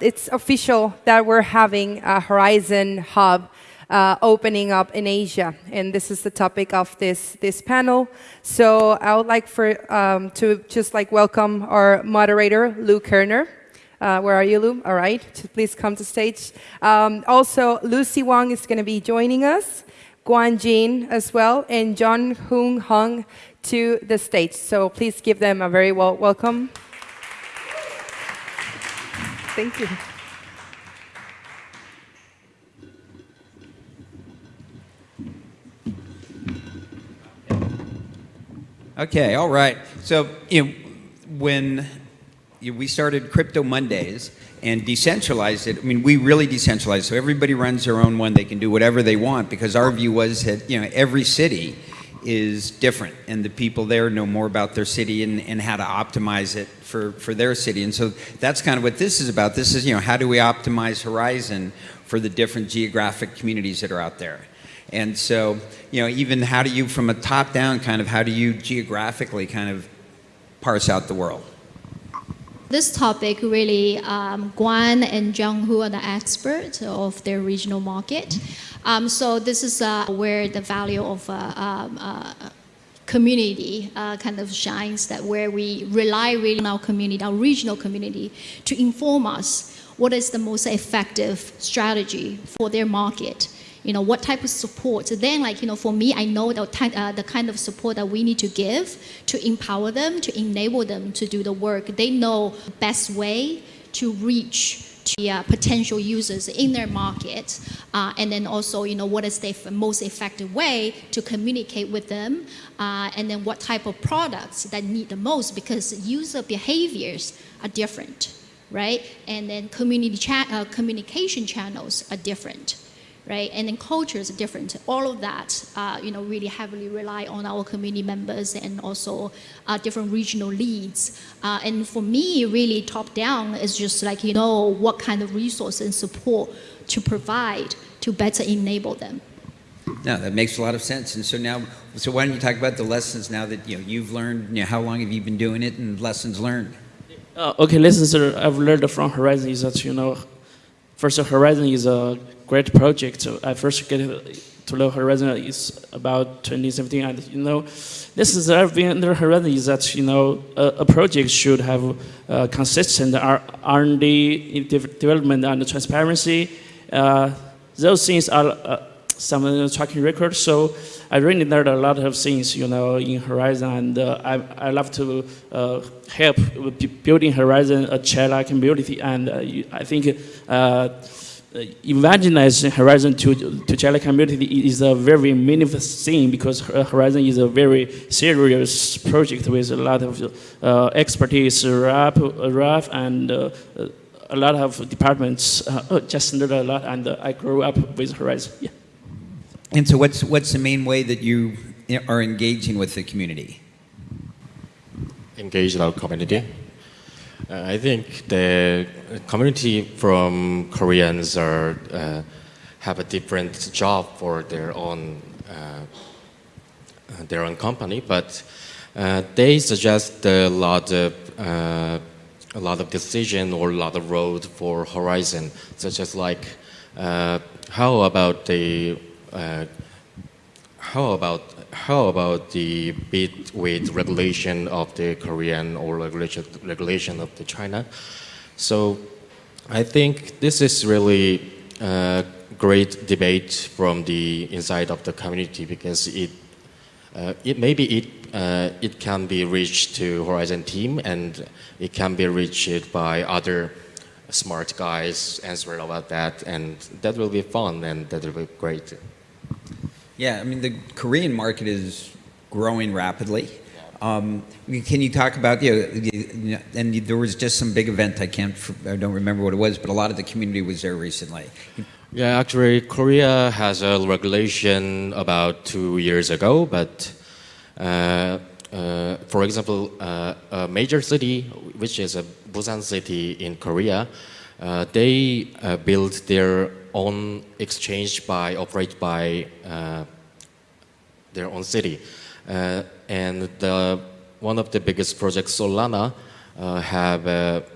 It's official that we're having a Horizen Hub uh, opening up in Asia, and this is the topic of this this panel. So I would like for um, to just like welcome our moderator, Lou Kerner. Uh, where are you, Lou? All right, please come to stage. Um, also, Lucy Wang is going to be joining us, Guan Jin as well, and John Hung Hung to the stage. So please give them a very well welcome. Thank you. Okay, all right. So, you know, when we started Crypto Mondays and decentralized it, I mean, we really decentralized. So everybody runs their own one. They can do whatever they want because our view was that, you know, every city is different and the people there know more about their city and, and how to optimize it for, for their city. And so that's kind of what this is about. This is, you know, how do we optimize Horizen for the different geographic communities that are out there? And so, you know, even how do you, from a top down kind of, how do you geographically kind of parse out the world? This topic really, um, Guan and Zhang Hu are the experts of their regional market. Um, so this is uh, where the value of uh, um, uh, community uh, kind of shines, that where we rely really on our community, our regional community, to inform us what is the most effective strategy for their market you know, what type of support. So then, like, you know, for me, I know the, uh, the kind of support that we need to give to empower them, to enable them to do the work. They know best way to reach to uh, potential users in their market, uh, and then also, you know, what is the most effective way to communicate with them, uh, and then what type of products that need the most, because user behaviors are different, right? And then community cha uh, communication channels are different right? And then cultures are different. All of that, uh, you know, really heavily rely on our community members and also uh, different regional leads. Uh, and for me, really top down is just like, you know, what kind of resources and support to provide to better enable them. No, that makes a lot of sense. And so now, so why don't you talk about the lessons now that you know you've learned? You know, how long have you been doing it, and lessons learned? Uh, okay, lessons I've learned from Horizen is that you know, first Horizen is a great project. I first get to know Horizen is about 2017, and you know, this is everything under Horizen is that you know a, a project should have uh, consistent R&D development and transparency. Uh, those things are uh, some tracking records. So I really learned a lot of things, you know, in Horizen, and uh, I, I love to uh, help building Horizen a child community, and uh, I think uh, evangelizing Horizen to, to Chile community is a very meaningful thing because Horizen is a very serious project with a lot of uh, expertise, RAP, RAF, and uh, a lot of departments. Uh, just learned a lot, and I grew up with Horizen. Yeah. And so, what's what's the main way that you are engaging with the community? Engage our community. Uh, I think the community from Koreans are uh, have a different job for their own uh, their own company, but uh, they suggest a lot of uh, a lot of decision or a lot of road for Horizen, such as like uh, how about the how about how about the bit with regulation of the Korean or regulation, regulation of the China? So I think this is really a great debate from the inside of the community because it, uh, it maybe it, uh, it can be reached to Horizen team and it can be reached by other smart guys answering about that and that will be fun and that will be great. Yeah, I mean, the Korean market is growing rapidly. Um, can you talk about, you know, and there was just some big event, I can't, I don't remember what it was, but a lot of the community was there recently. Yeah, actually, Korea has a regulation about two years ago, but uh, uh, for example, uh, a major city, which is a Busan city in Korea, uh, they uh, built their own exchange by operate by uh, their own city. Uh, and the, one of the biggest projects, Solana, uh, have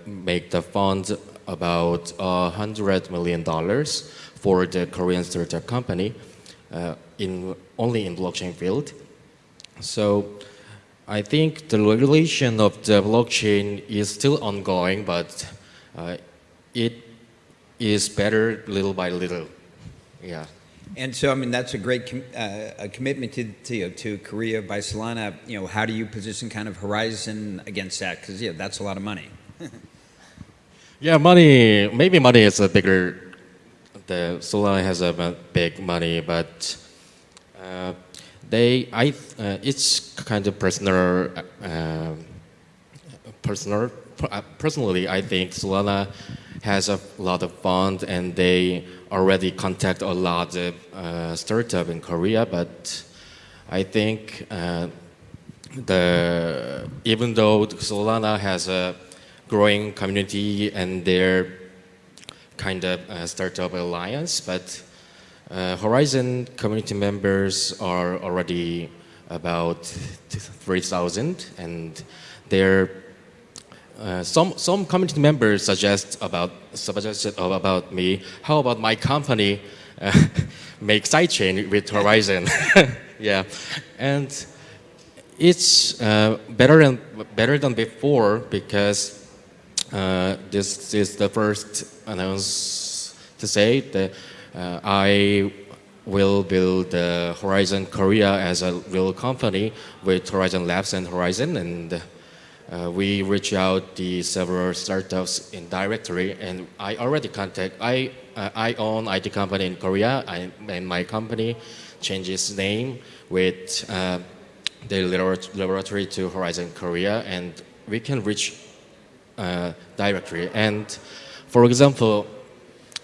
made the fund about a hundred million dollars for the Korean startup company in only in blockchain field. So I think the regulation of the blockchain is still ongoing, but uh, it is better little by little. Yeah. And so, I mean, that's a great com- uh, a commitment to, to, you know, to Korea by Solana. You know, how do you position kind of Horizen against that? Because, yeah, that's a lot of money. Yeah, money. Maybe money is a bigger. The Solana has a big money, but uh, they. I. Uh, it's kind of personal. Uh, personal. uh, Personally, I think Solana has a lot of fund, and they already contact a lot of uh, startup in Korea. But I think uh, the even though Solana has a growing community and their kind of uh, startup alliance, but uh, Horizen community members are already about 3,000 and they're uh, some some community members suggest about suggested about me. How about my company uh, make sidechain with Horizen? yeah, and it's uh, better than better than before because uh, this is the first announce to say that uh, I will build Horizen Korea as a real company with Horizen Labs and Horizen and. Uh, we reach out the several startups in directory, and I already contact. I uh, I own IT company in Korea, I, and my company changes name with uh, the laboratory to Horizen Korea, and we can reach uh, directory. And for example,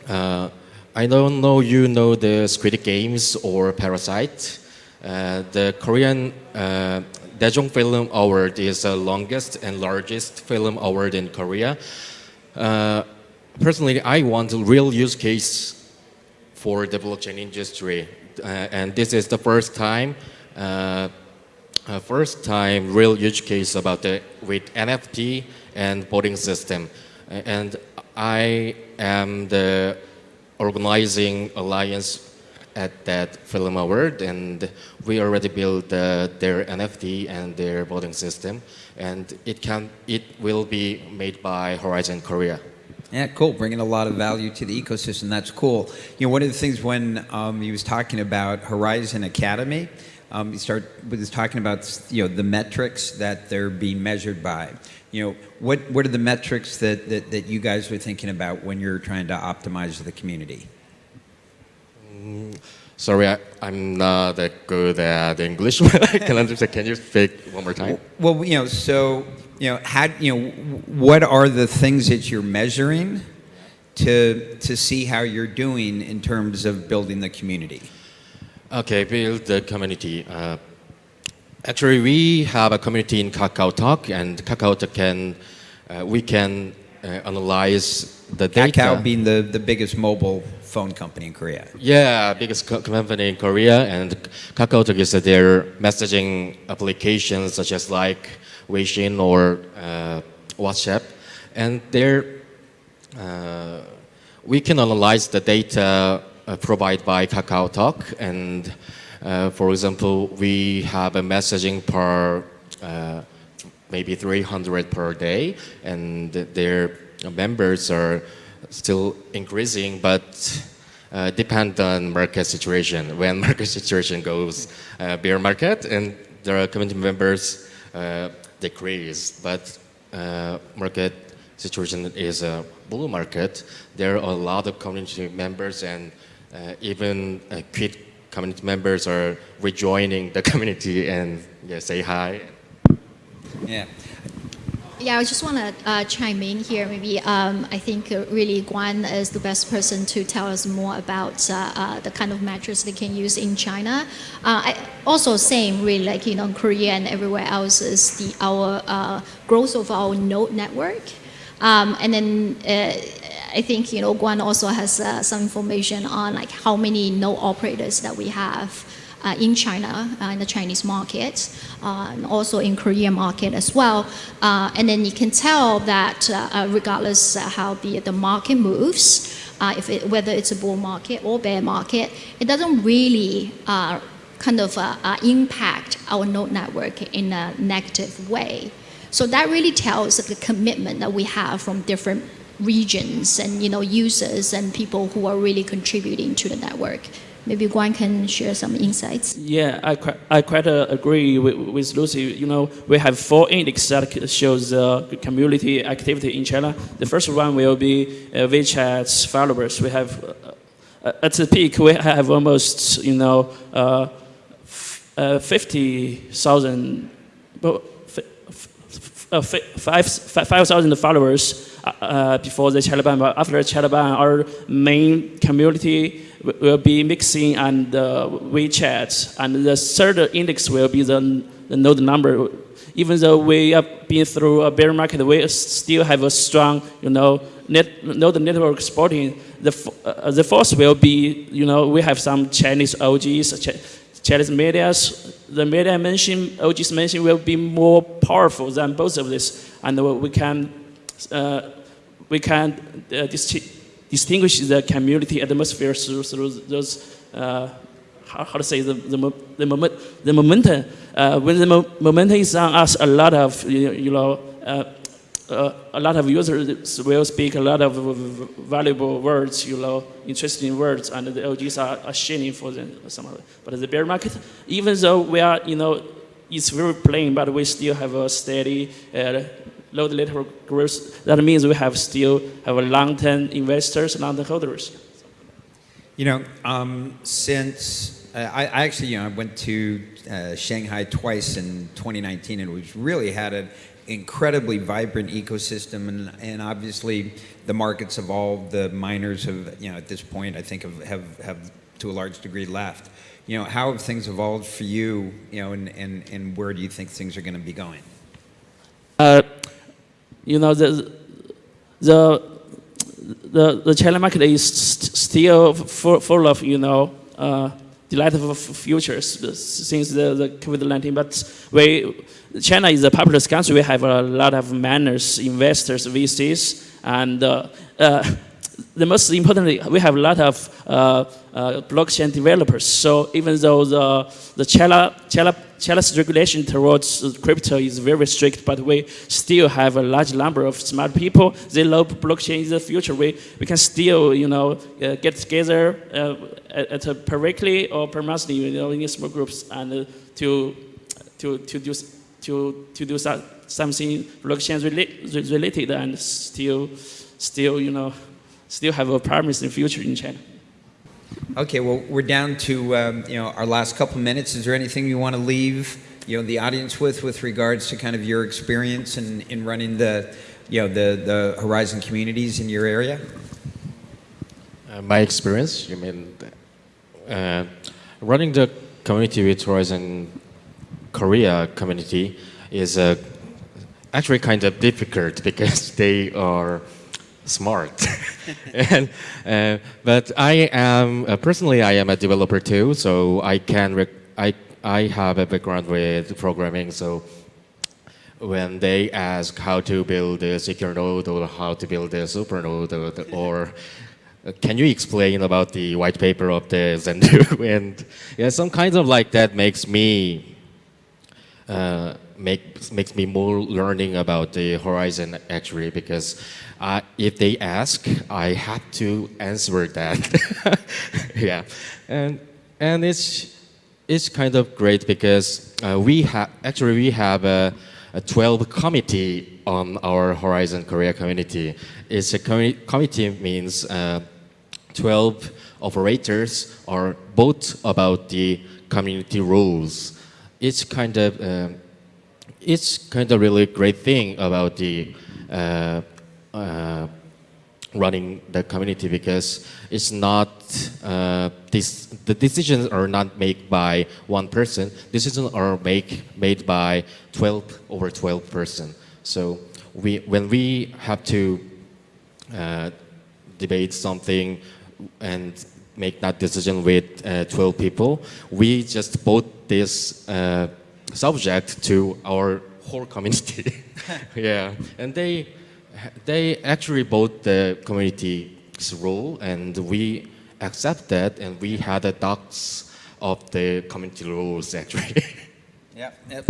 uh, I don't know you know the Squid Games or Parasite. Uh, the Korean uh, Daejong Film Award is the longest and largest film award in Korea. Uh, personally, I want a real use case for the blockchain industry, and this is the first time, uh, first time real use case about the with NFT and voting system, and I am the organizing alliance at that film award and we already built uh, their nft and their voting system and it can it will be made by horizen korea Yeah, cool. Bringing a lot of value to the ecosystem. That's cool. You know, one of the things when um, he was talking about Horizen Academy, um, he start was talking about you know the metrics that they're being measured by. You know, what what are the metrics that, that, that you guys were thinking about when you're trying to optimize the community? Sorry I, i'm not that good at english i can understand can you speak one more time Well, you know, so you know, how you know, what are the things that you're measuring to to see how you're doing in terms of building the community? Okay, build the community. Uh, actually, we have a community in Kakao Talk, and Kakao Talk can, uh, we can uh, analyze the data. Kakao being the, the biggest mobile phone company in Korea. Yeah, biggest co- company in Korea, and Kakao Talk is their messaging applications such as like Weixin or uh, WhatsApp, and they're uh, we can analyze the data uh, provided by Kakao Talk, and uh, for example, we have a messaging per uh, maybe 300 per day, and their members are still increasing, but uh, depend on market situation. When market situation goes uh, bear market, and their community members uh, decrease, but uh, market situation is a bull market. There are a lot of community members and uh, even uh, quit community members are rejoining the community and yeah, say hi. Yeah. Yeah, I just want to uh, chime in here. Maybe um, I think uh, really Guan is the best person to tell us more about uh, uh, the kind of metrics they can use in China. Uh, I, also, same really like you know Korea and everywhere else is the our uh, growth of our node network, um, and then. I think you know Guan also has some information on like how many node operators that we have uh, in China, uh, in the Chinese market, uh, and also in Korean market as well. Uh, and then you can tell that uh, regardless uh, how the, the market moves, if it, whether it's a bull market or bear market, it doesn't really kind of impact our node network in a negative way. So that really tells the commitment that we have from different regions and you know users and people who are really contributing to the network. Maybe Guan can share some insights. Yeah, I quite, I quite uh, agree with, with Lucy. You know, we have four index that shows uh, community activity in China. The first one will be uh, WeChat's followers. We have uh, at the peak we have almost you know uh, uh, fifty thousand. Uh, fi- five five thousand followers uh, uh, before the Chalaban, but after Chalaban, our main community will be mixing and uh, WeChat, and the third index will be the, the node number. Even though we have been through a bear market, we still have a strong, you know, net, node network supporting. The, uh, the fourth will be, you know, we have some Chinese OGs, Ch- Chinese medias. The media mentioned, OGs mentioned, will be more powerful than both of this, and we can uh, we can uh, distinguish the community atmosphere through, through those, uh, how, how to say, the, the, the, moment, the momentum. Uh, when the mo- momentum is on us, a lot of, you know, uh, uh, a lot of users will speak a lot of valuable words, you know, interesting words, and the OGs are, are sharing for them. Some it. But the bear market, even though we are, you know, it's very plain, but we still have a steady uh, low network growth. That means we have still have a long-term investors, long-term holders. You know, um, since uh, I, I actually, you know, I went to uh, Shanghai twice in 2019, and we've really had an incredibly vibrant ecosystem, and, and obviously the market's evolved. The miners have, you know, at this point, I think have, have, have to a large degree left. You know, how have things evolved for you? You know, and, and, and where do you think things are going to be going? Uh, you know, the, the, the, the China market is st- still full, full of, you know, uh, delightful futures since the, the COVID-19. But we, China is a populous country. We have a lot of miners, investors, VCs, and uh, uh, the most importantly, we have a lot of uh, uh, blockchain developers. So even though the the China, China, China's regulation towards crypto is very strict, but we still have a large number of smart people. They love blockchain in the future. We we can still you know uh, get together uh, at, at a per weekly or per monthly, you know, in small groups and uh, to to to do to to do so- something blockchain rela- related and still still you know still have a promising future in China. Okay, well, we're down to um, you know our last couple minutes. Is there anything you want to leave you know the audience with with regards to kind of your experience in, in running the you know the the Horizen communities in your area? Uh, my experience, you mean, uh, running the community with Horizen Korea community is uh, actually kind of difficult because they are smart. and, uh, but I am uh, personally I am a developer too, so I can I I have a background with programming, so when they ask how to build a secure node or how to build a super node or, or uh, can you explain about the white paper of the Zendoo and yeah some kinds of like that makes me uh, make, makes me more learning about the horizen actually because uh, if they ask I have to answer that yeah and and it's it's kind of great because uh, we have actually we have a, a 12 committee on our Horizen Korea community. It's a commi- committee means uh, 12 operators are both about the community rules. It's kind of um, it's kind of really great thing about the uh, uh, running the community because it's not uh, this, the decisions are not made by one person decisions are make, made by 12 over 12 person so we when we have to uh, debate something and make that decision with uh, 12 people. We just brought this uh, subject to our whole community. yeah, and they they actually bought the community's rule, and we accept that, and we had a docs of the community rules actually. Yeah. Yep.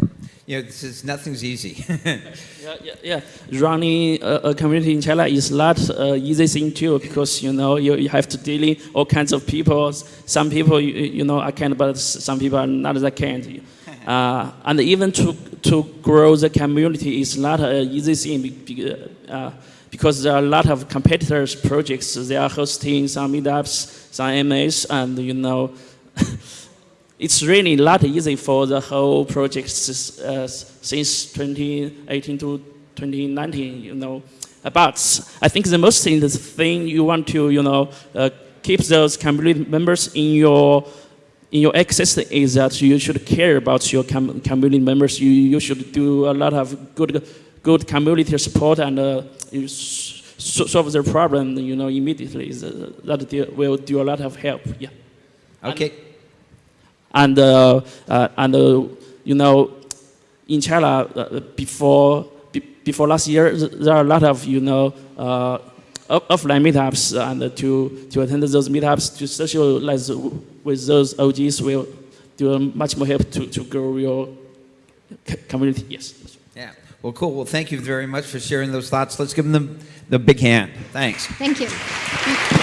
You know, this is nothing's easy. Yeah, yeah, yeah. Running a, a community in China is not an uh, easy thing too because you know you, you have to deal with all kinds of people. Some people you, you know are kind, but some people are not that kind. Uh, and even to to grow the community is not an easy thing uh, because there are a lot of competitors projects. They are hosting some meetups, some MAs, and you know. it's really not easy for the whole project uh, since 2018 to 2019, you know. Uh, But I think the most thing, the thing you want to, you know, uh, keep those community members in your in your ecosystem is that you should care about your com- community members. You, you should do a lot of good good community support and uh, solve their problem, you know, immediately. Th- That will do a lot of help. Yeah okay. and uh, uh, and uh, you know, in China uh, before be, before last year, there are a lot of you know uh, offline meetups, and to to attend those meetups to socialize with those OGs will do much more help to, to grow your community. Yes. Yeah. Well, cool. Well, thank you very much for sharing those thoughts. Let's give them the, the big hand. Thanks. Thank you.